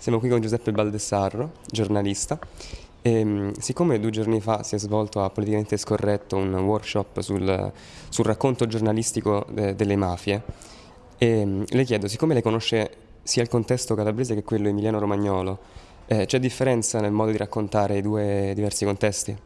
Siamo qui con Giuseppe Baldessarro, giornalista. E, ehm, siccome due giorni fa si è svolto a Politicamente Scorretto un workshop sul, sul racconto giornalistico de, delle mafie, e, ehm, le chiedo, siccome lei conosce sia il contesto calabrese che quello emiliano-romagnolo, eh, c'è differenza nel modo di raccontare i due diversi contesti?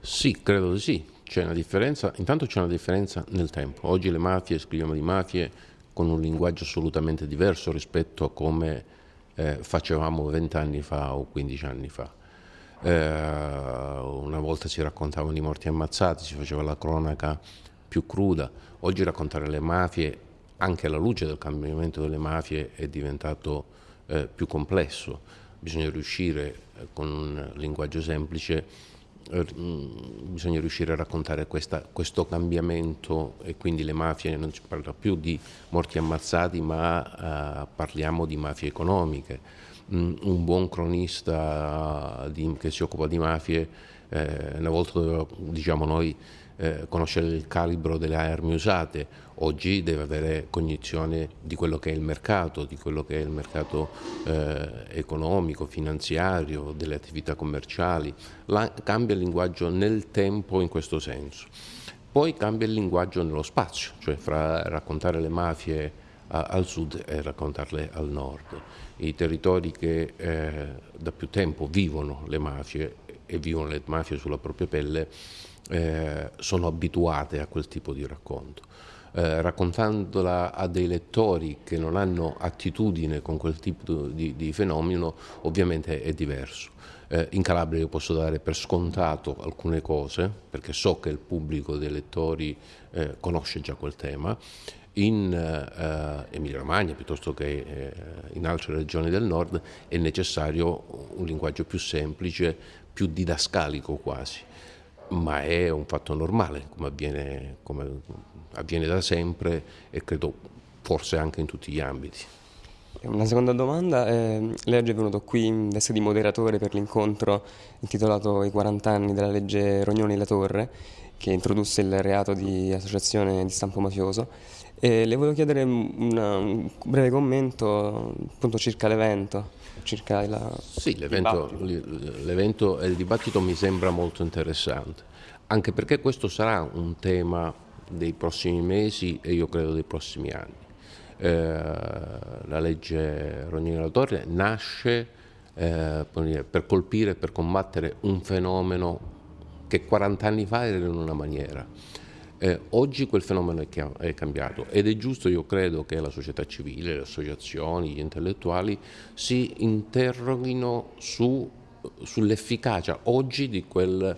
Sì, credo di sì. C'è una differenza, intanto c'è una differenza nel tempo. Oggi le mafie, scriviamo di mafie con un linguaggio assolutamente diverso rispetto a come eh, facevamo vent'anni fa o 15 anni fa. Eh, una volta si raccontavano i morti ammazzati, si faceva la cronaca più cruda, oggi raccontare le mafie, anche alla luce del cambiamento delle mafie, è diventato eh, più complesso. Bisogna riuscire eh, con un linguaggio semplice bisogna riuscire a raccontare questa, questo cambiamento e quindi le mafie non si parla più di morti ammazzati ma uh, parliamo di mafie economiche. Mm, un buon cronista di, che si occupa di mafie eh, una volta diciamo noi eh, conoscere il calibro delle armi usate, oggi deve avere cognizione di quello che è il mercato, di quello che è il mercato eh, economico, finanziario, delle attività commerciali, La, cambia il linguaggio nel tempo in questo senso. Poi cambia il linguaggio nello spazio, cioè fra raccontare le mafie a, al sud e raccontarle al nord. I territori che eh, da più tempo vivono le mafie e vivono le mafie sulla propria pelle eh, sono abituate a quel tipo di racconto. Eh, raccontandola a dei lettori che non hanno attitudine con quel tipo di, di fenomeno, ovviamente è diverso. Eh, in Calabria io posso dare per scontato alcune cose, perché so che il pubblico dei lettori eh, conosce già quel tema, in eh, Emilia Romagna piuttosto che eh, in altre regioni del nord è necessario un linguaggio più semplice, più didascalico quasi ma è un fatto normale, come avviene, come avviene da sempre e credo forse anche in tutti gli ambiti. Una seconda domanda, eh, lei oggi è venuto qui in veste di moderatore per l'incontro intitolato I 40 anni della legge Rognoni-La Torre, che introdusse il reato di associazione di stampo mafioso. E le volevo chiedere una, un breve commento appunto circa l'evento circa il Sì, l'evento, l'evento e il dibattito mi sembra molto interessante, anche perché questo sarà un tema dei prossimi mesi e io credo dei prossimi anni. Eh, la legge Rognini Torre nasce eh, per colpire, per combattere un fenomeno che 40 anni fa era in una maniera eh, oggi quel fenomeno è, è, cambiato ed è giusto, io credo, che la società civile, le associazioni, gli intellettuali si interroghino su, sull'efficacia oggi di, quel,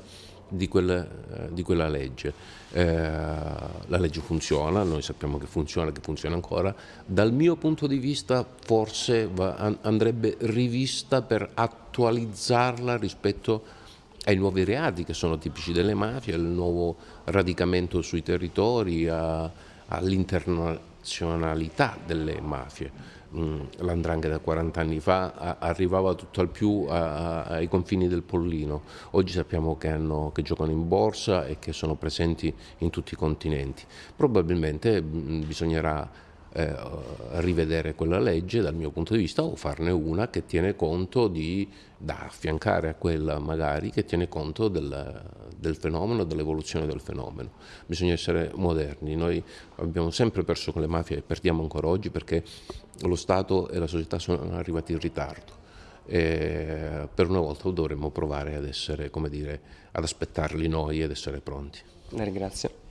di, quel, eh, di quella legge. Eh, la legge funziona, noi sappiamo che funziona, che funziona ancora. Dal mio punto di vista forse va, andrebbe rivista per attualizzarla rispetto a ai nuovi reati che sono tipici delle mafie, al nuovo radicamento sui territori, all'internazionalità delle mafie. Mm, L'andrangheta da 40 anni fa arrivava tutto al più ai confini del Pollino, oggi sappiamo che, hanno, che, giocano in borsa e che sono presenti in tutti i continenti. Probabilmente mm, bisognerà eh, rivedere quella legge dal mio punto di vista o farne una che tiene conto di, da affiancare a quella magari, che tiene conto del, del fenomeno, dell'evoluzione del fenomeno. Bisogna essere moderni, noi abbiamo sempre perso con le mafie e perdiamo ancora oggi perché lo Stato e la società sono arrivati in ritardo. E per una volta dovremmo provare ad essere, come dire, ad aspettarli noi ed essere pronti. Ringrazio.